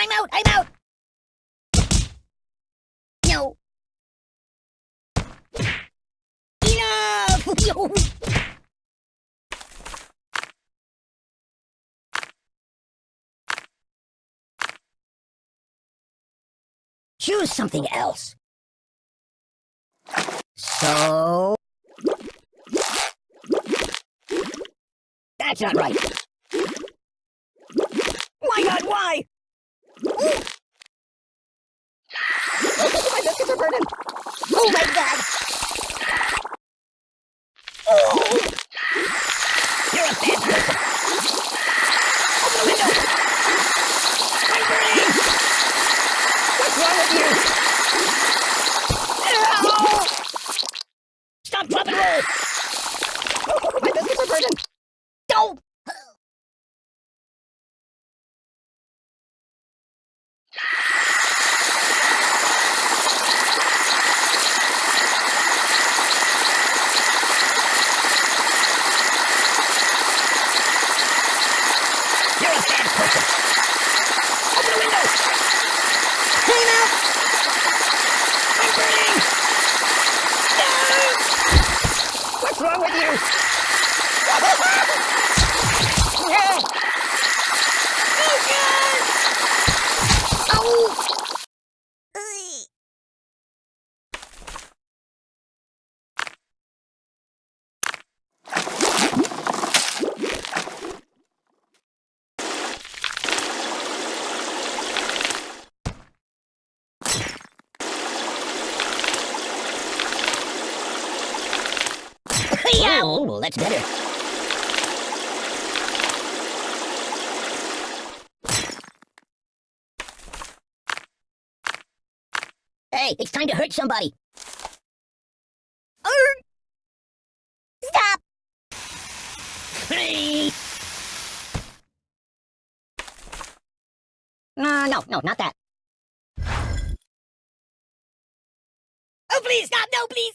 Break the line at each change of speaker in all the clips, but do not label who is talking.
I'm out! I'm out! No. Enough! Choose something else. So... That's not right. Uh! Open the window. Clean out. I'm burning. No. What's wrong with you? No. Oh, God. Ow. Ugh. Yeah. Oh, well, that's better. Hey, it's time to hurt somebody. Stop. Hey. No, no, no, not that. Oh, please stop! No, please.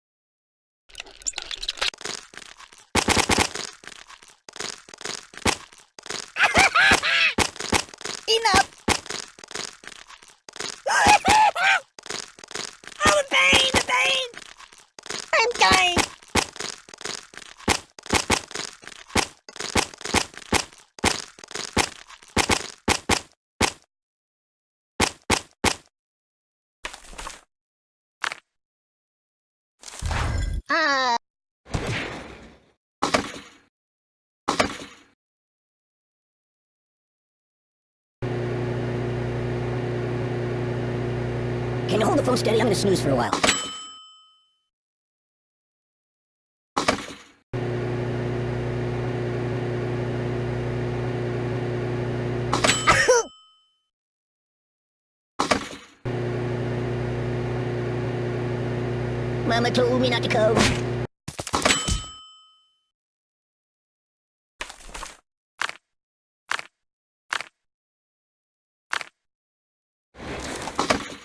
Can you hold the phone steady? I'm gonna snooze for a while. Mama told me not to come.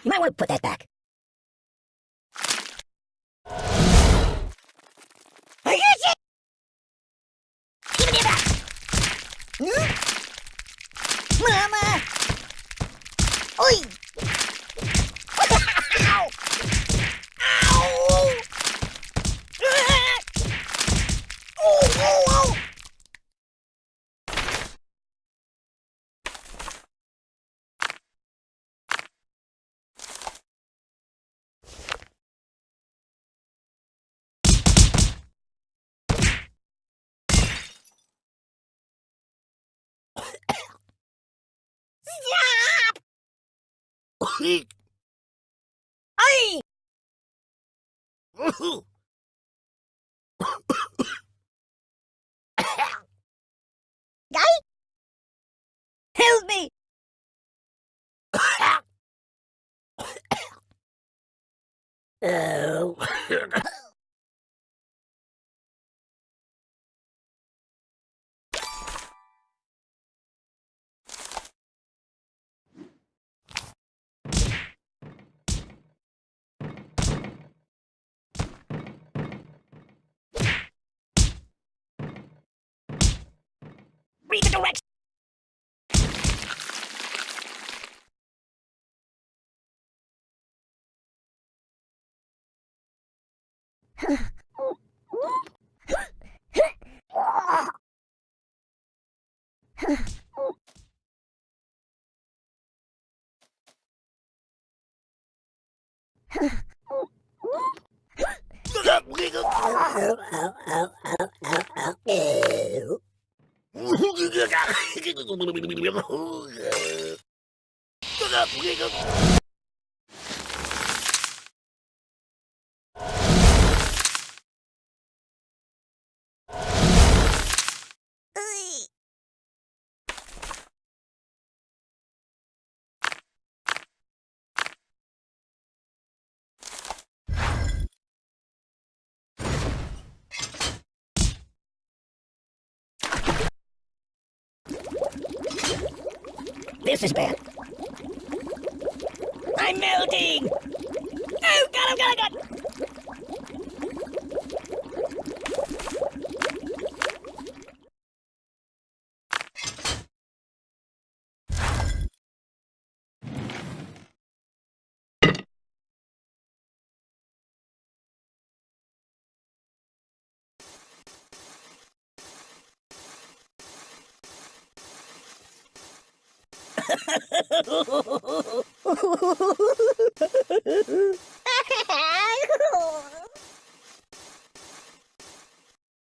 You might want to put that back. Got you! Give me that! Hmm? Mama! Oi! Ow! Ow! Ah! Oh, oh, oh! Stop! Ay! Guy? Help me! oh. Read the directions. 으가 으가 으가 으가 This is bad. I'm melting! Oh, God, oh, God, oh, God!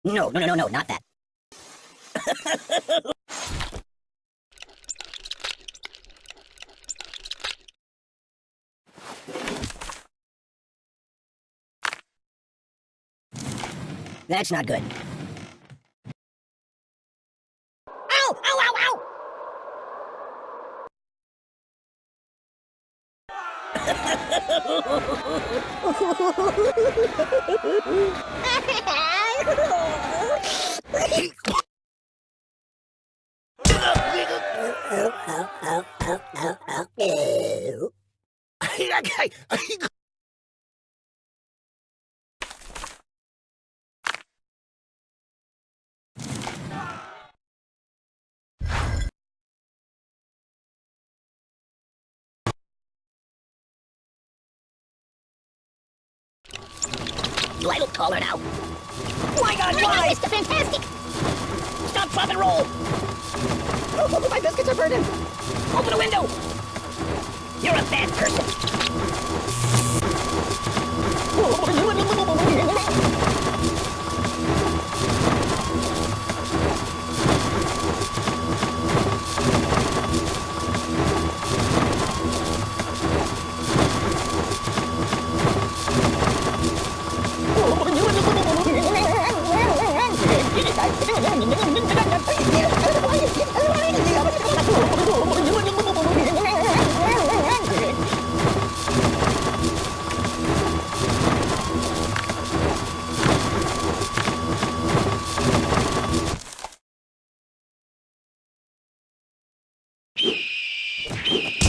No, no, no, no, no, not that. That's not good. Do I look taller now? My God, why?
Mr. Fantastic!
Stop, drop, and roll! Oh, my biscuits are burning! Open the window! You're a bad person! you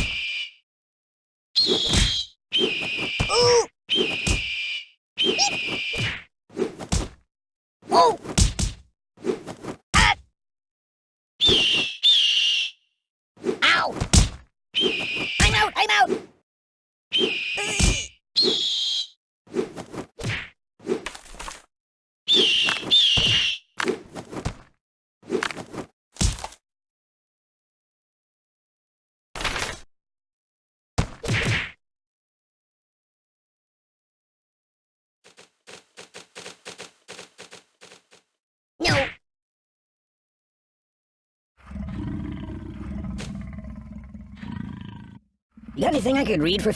You got anything I could read for...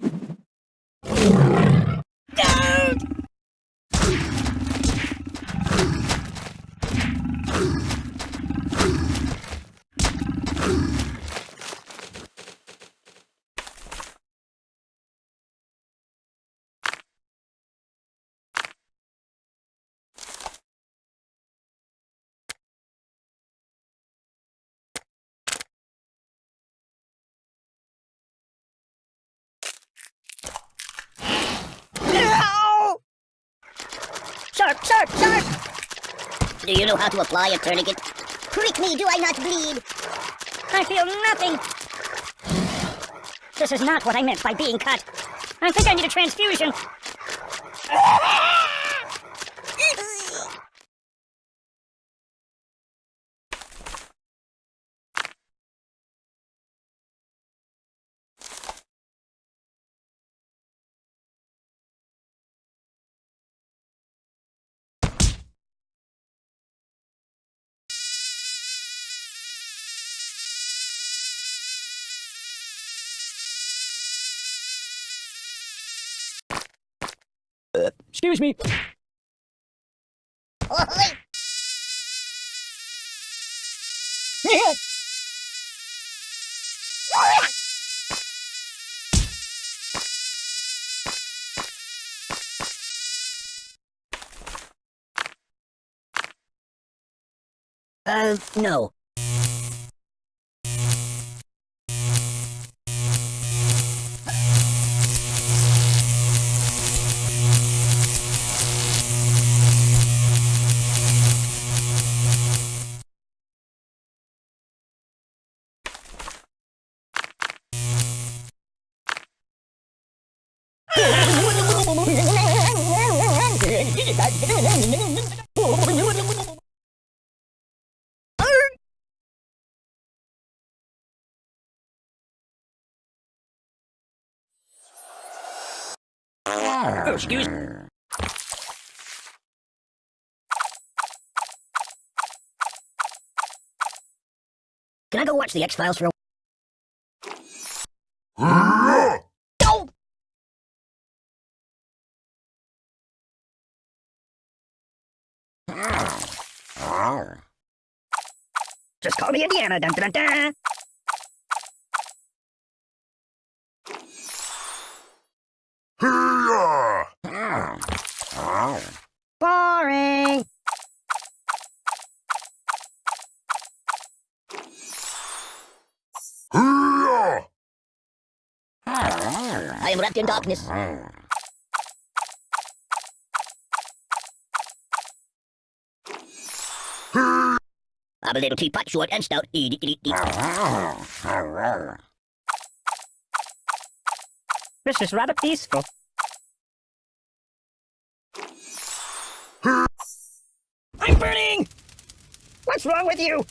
Do you know how to apply a tourniquet?
Prick me, do I not bleed?
I feel nothing. This is not what I meant by being cut. I think I need a transfusion. Excuse me. Uh, no. Excuse me. Can I go watch the X-Files for a No! Just call me Indiana. Dun, dun, dun, dun. Boring. I am wrapped in darkness. I'm a little teapot, short and stout. Eat, eat. This is rather peaceful. I'm burning! What's wrong with you?